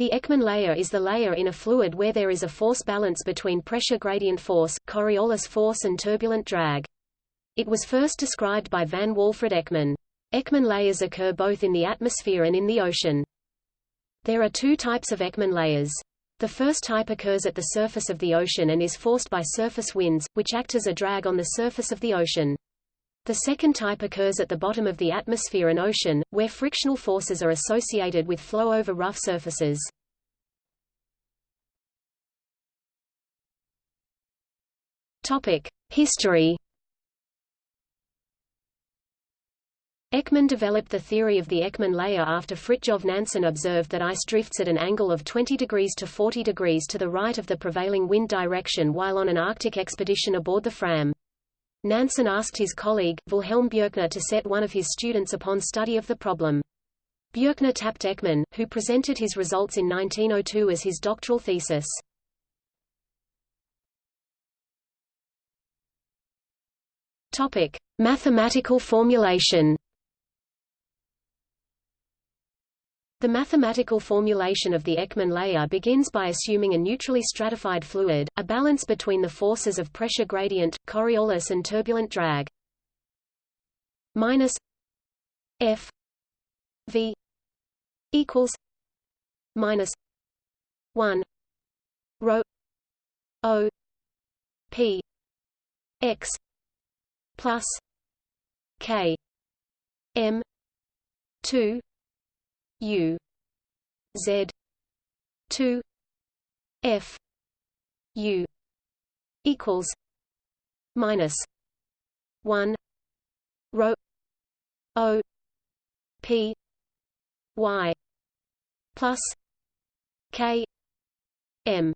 The Ekman layer is the layer in a fluid where there is a force balance between pressure gradient force, Coriolis force and turbulent drag. It was first described by Vagn Walfrid Ekman. Ekman layers occur both in the atmosphere and in the ocean. There are two types of Ekman layers. The first type occurs at the surface of the ocean and is forced by surface winds, which act as a drag on the surface of the ocean. The second type occurs at the bottom of the atmosphere and ocean, where frictional forces are associated with flow over rough surfaces. History Ekman developed the theory of the Ekman layer after Fridtjof Nansen observed that ice drifts at an angle of 20 degrees to 40 degrees to the right of the prevailing wind direction while on an Arctic expedition aboard the Fram. Nansen asked his colleague, Wilhelm Bjerknes to set one of his students upon study of the problem. Bjerknes tapped Ekman, who presented his results in 1902 as his doctoral thesis. Topic: Mathematical formulation. The mathematical formulation of the Ekman layer begins by assuming a neutrally stratified fluid, a balance between the forces of pressure gradient, Coriolis and turbulent drag. Minus F V equals minus one rho O P X plus K M two U Z two F U equals minus one rho O P Y plus K M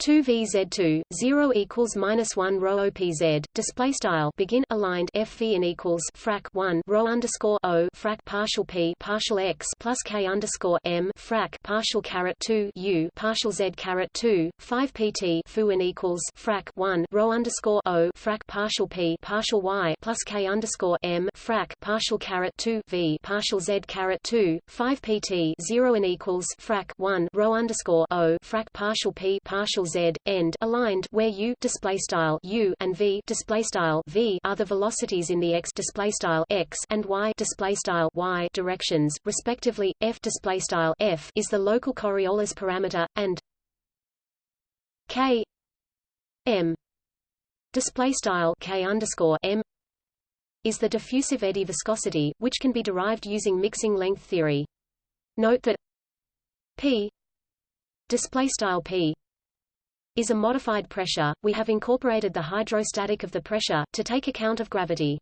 2 VZ2 0 equals minus 1 rho OPZ display style begin aligned FV and equals frac 1 rho underscore O frac partial P partial X plus K underscore M frac partial caret 2 U partial Z caret 2 5 PT fu and equals frac 1 rho underscore O frac partial P partial Y plus K underscore M frac partial caret 2 V partial Z caret 2 5 PT 0 and equals frac 1 rho underscore O frac partial P partial z end aligned where u display style u and v display style v are the velocities in the x display style x and y display style y directions respectively f display style f is the local Coriolis parameter and k m display style k underscore m is the diffusive eddy viscosity, which can be derived using mixing length theory. Note that p display style p is a modified pressure, we have incorporated the hydrostatic of the pressure, to take account of gravity.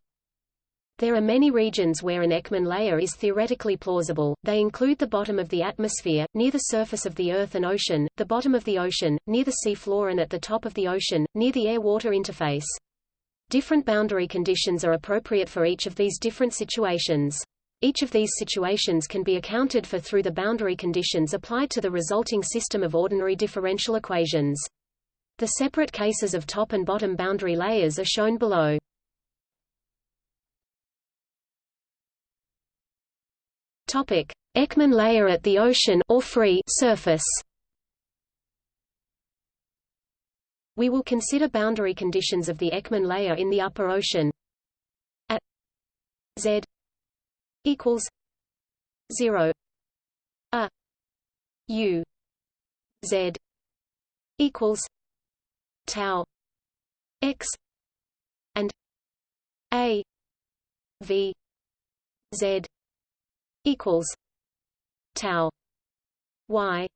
There are many regions where an Ekman layer is theoretically plausible, they include the bottom of the atmosphere, near the surface of the Earth and ocean, the bottom of the ocean, near the sea floor and at the top of the ocean, near the air-water interface. Different boundary conditions are appropriate for each of these different situations. Each of these situations can be accounted for through the boundary conditions applied to the resulting system of ordinary differential equations. The separate cases of top and bottom boundary layers are shown below. Topic: Ekman layer at the ocean or free surface. We will consider boundary conditions of the Ekman layer in the upper ocean. At z equals 0 a u z equals tau x and a v z equals tau y.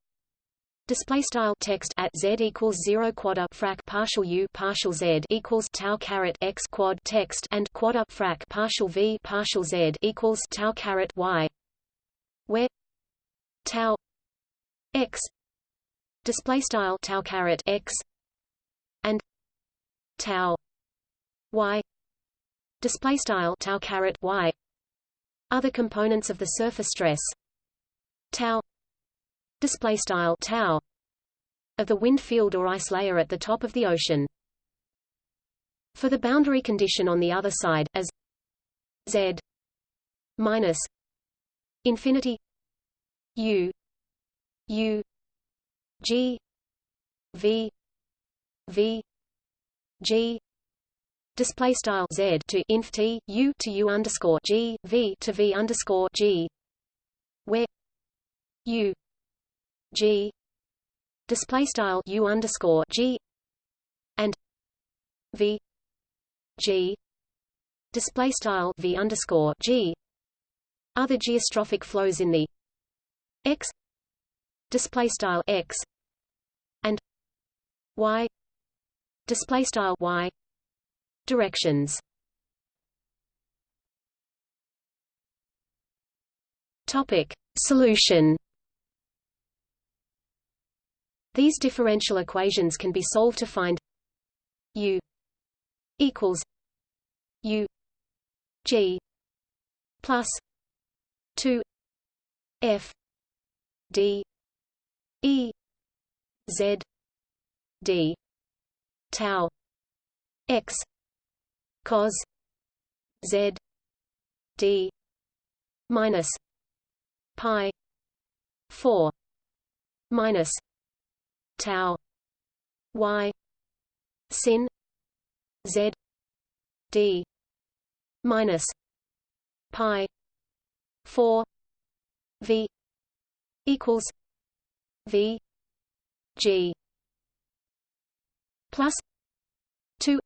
Display style text at z equals zero quad up frac partial u partial z equals tau caret x quad text and quad up frac partial v partial z equals tau caret y, where tau x display style tau caret x tau y display style tau caret y. Other components of the surface stress tau display style tau of the wind field or ice layer at the top of the ocean. For the boundary condition on the other side as z minus infinity u u g v v g. Display style z to inf t u to u underscore g v to v underscore g. Where u g. Display style u underscore g and v g. Display style v underscore g. Other geostrophic flows in the x. Display style x and y display style y. Directions. Topic. Solution. These differential equations can be solved to find u equals u g plus 2 f d e z d tau x cos z d minus pi 4 minus tau y sin z d minus pi 4 v equals v g plus 2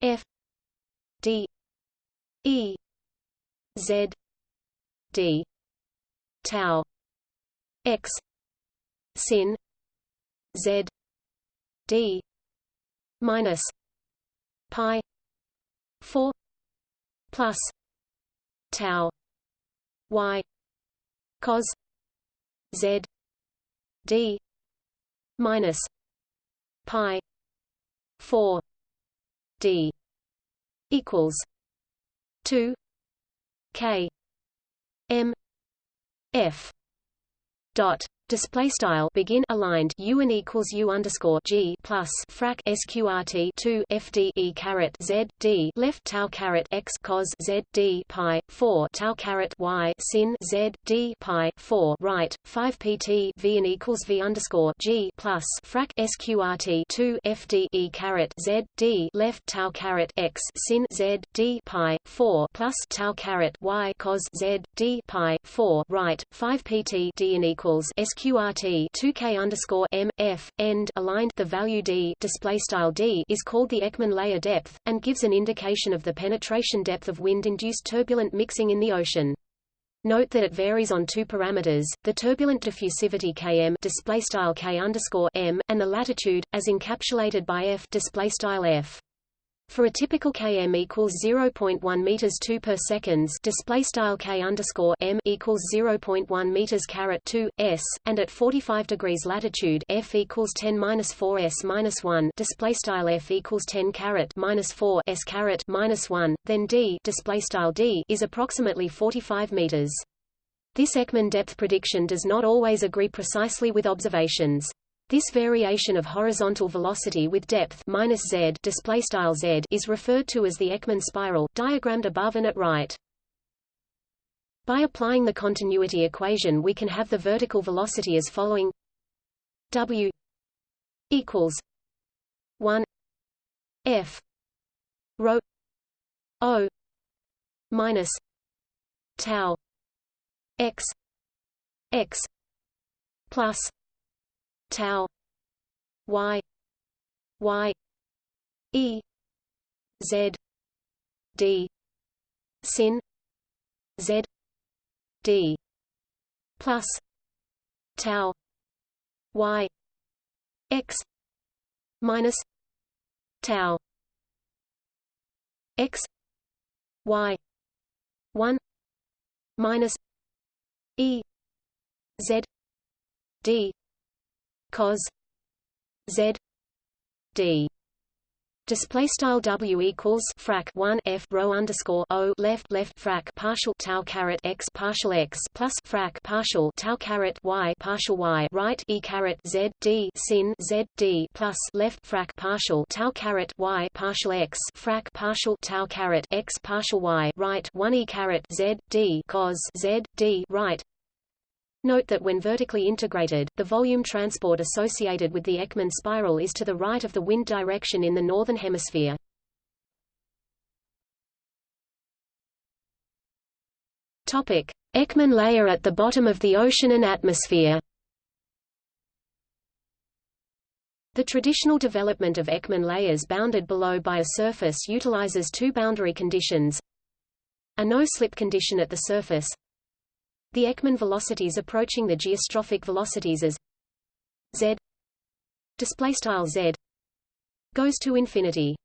f d e z d tau x sin z d minus pi 4 plus tau y cos z d minus pi 4 d equals 2 k m f dot display style begin aligned u and equals u underscore g plus frac sqrt 2 fde caret z d left tau caret x cos z d pi 4 tau caret y sin z d pi 4 right 5 pt v and equals v underscore g plus frac sqrt 2 fde caret z d left tau caret x sin z d pi 4 plus tau caret y cos z d pi 4 right 5 pt d and equals sqrt 2k underscore m f end aligned the value d display style d is called the Ekman layer depth and gives an indication of the penetration depth of wind-induced turbulent mixing in the ocean. Note that it varies on two parameters: the turbulent diffusivity km display style k underscore m and the latitude, as encapsulated by f display style f. For a typical km equals 0.1 meters 2 per seconds, display style k underscore m equals 0.1 meters caret 2 s, and at 45 degrees latitude, f equals 10 minus 4 s minus 1, display style f equals 10 caret minus 4 s caret minus 1, then d display style d is approximately 45 meters. This Ekman depth prediction does not always agree precisely with observations. This variation of horizontal velocity with depth minus z display style z is referred to as the Ekman spiral, diagrammed above and at right. By applying the continuity equation we can have the vertical velocity as following w equals 1 f rho o minus tau x x plus tau y y e z d sin z d plus tau y x minus tau x y 1 minus e z d cos z d. Display style W equals frac 1 F rho underscore O left left frac partial tau caret x partial x plus frac partial tau caret y partial y right E caret Z D sin Z D plus left frac partial tau caret y partial x frac partial tau caret x partial y right 1 E caret Z D cos Z D right Note that when vertically integrated, the volume transport associated with the Ekman spiral is to the right of the wind direction in the northern hemisphere. Topic: Ekman layer at the bottom of the ocean and atmosphere. The traditional development of Ekman layers bounded below by a surface utilizes two boundary conditions. A no-slip condition at the surface, the Ekman velocities approaching the geostrophic velocities as z display style z goes to infinity.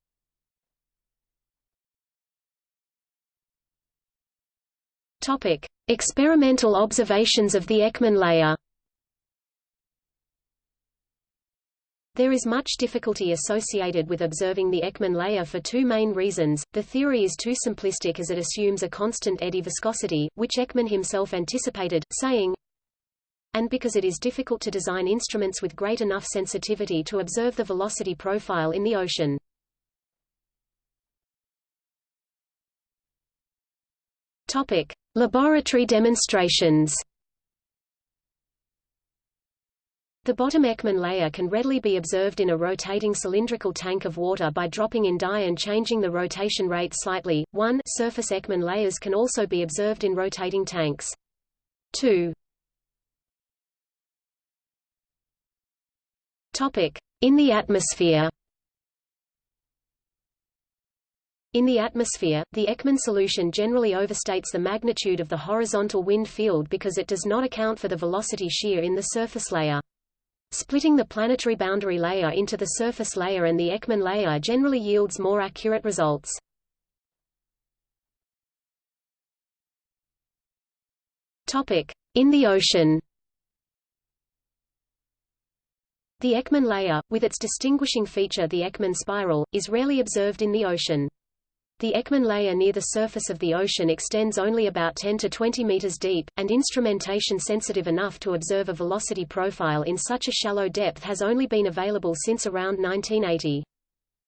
Topic: Experimental observations of the Ekman layer. There is much difficulty associated with observing the Ekman layer for two main reasons. The theory is too simplistic as it assumes a constant eddy viscosity, which Ekman himself anticipated, saying, and because it is difficult to design instruments with great enough sensitivity to observe the velocity profile in the ocean. Topic: Laboratory demonstrations. The bottom Ekman layer can readily be observed in a rotating cylindrical tank of water by dropping in dye and changing the rotation rate slightly. 1. Surface Ekman layers can also be observed in rotating tanks. 2. Topic: In the atmosphere. In the atmosphere, the Ekman solution generally overstates the magnitude of the horizontal wind field because it does not account for the velocity shear in the surface layer. Splitting the planetary boundary layer into the surface layer and the Ekman layer generally yields more accurate results. In the ocean. The Ekman layer, with its distinguishing feature the Ekman spiral, is rarely observed in the ocean. The Ekman layer near the surface of the ocean extends only about 10 to 20 meters deep, and instrumentation sensitive enough to observe a velocity profile in such a shallow depth has only been available since around 1980.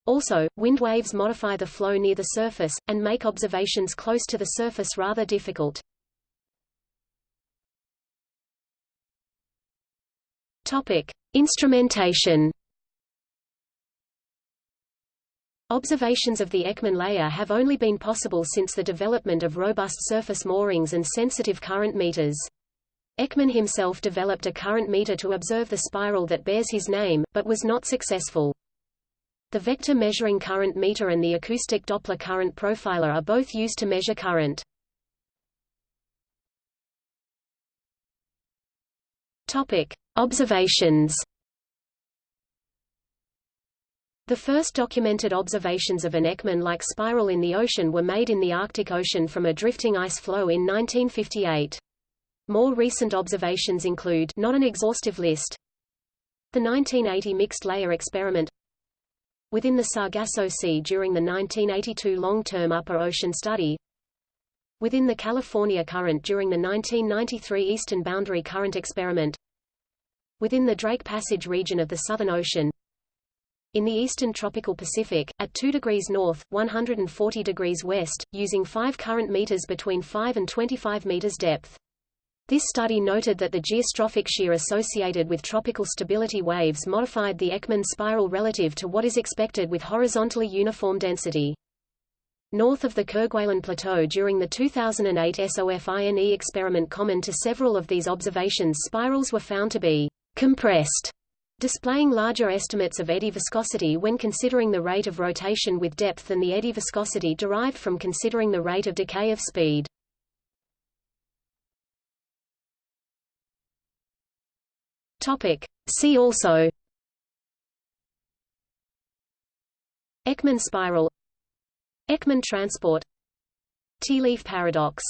Also, wind waves modify the flow near the surface, and make observations close to the surface rather difficult. Topic. Instrumentation Observations of the Ekman layer have only been possible since the development of robust surface moorings and sensitive current meters. Ekman himself developed a current meter to observe the spiral that bears his name, but was not successful. The vector measuring current meter and the acoustic Doppler current profiler are both used to measure current. Topic: Observations the first documented observations of an Ekman-like spiral in the ocean were made in the Arctic Ocean from a drifting ice floe in 1958. More recent observations include not an exhaustive list. The 1980 mixed layer experiment within the Sargasso Sea during the 1982 long-term upper ocean study within the California current during the 1993 eastern boundary current experiment within the Drake Passage region of the Southern Ocean in the eastern tropical Pacific, at 2 degrees north, 140 degrees west, using 5 current meters between 5 and 25 meters depth. This study noted that the geostrophic shear associated with tropical stability waves modified the Ekman spiral relative to what is expected with horizontally uniform density. North of the Kerguelen Plateau during the 2008 SOFINE experiment common to several of these observations spirals were found to be compressed displaying larger estimates of eddy viscosity when considering the rate of rotation with depth than the eddy viscosity derived from considering the rate of decay of speed. Topic. See also Ekman spiral Ekman transport Tea leaf paradox